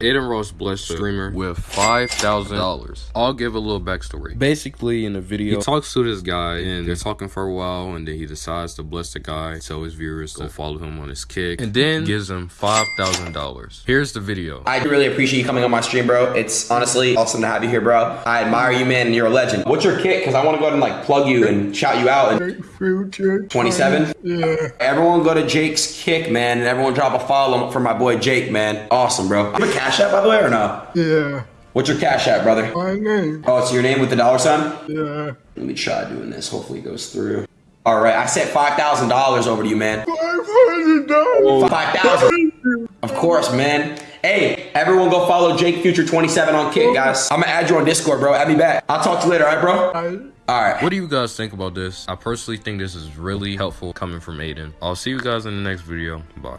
Adin Ross blessed streamer with five thousand dollars. I'll give a little backstory. Basically, in the video, he talks to this guy and they're talking for a while, and then he decides to bless the guy, so his viewers go follow him on his kick, and then gives him five thousand dollars. Here's the video. I really appreciate you coming on my stream, bro. It's honestly awesome to have you here, bro. I admire you, man, and you're a legend. What's your kick? Because I want to go ahead and like plug you and shout you out. And Future. 27? Yeah. Everyone go to Jake's kick, man, and everyone drop a follow for my boy Jake, man. Awesome, bro. You have a cash app, by the way, or no? Yeah. What's your cash app, brother? My name. Oh, it's your name with the dollar sign? Yeah. Let me try doing this. Hopefully it goes through. All right, I sent $5,000 over to you, man. Five hundred dollars. 5000 Of course, man. Hey, everyone go follow Jake Future 27 on Kick, guys. I'm gonna add you on Discord, bro. Add me back. I'll talk to you later, all right, bro? All right. What do you guys think about this? I personally think this is really helpful coming from Adin. I'll see you guys in the next video. Bye.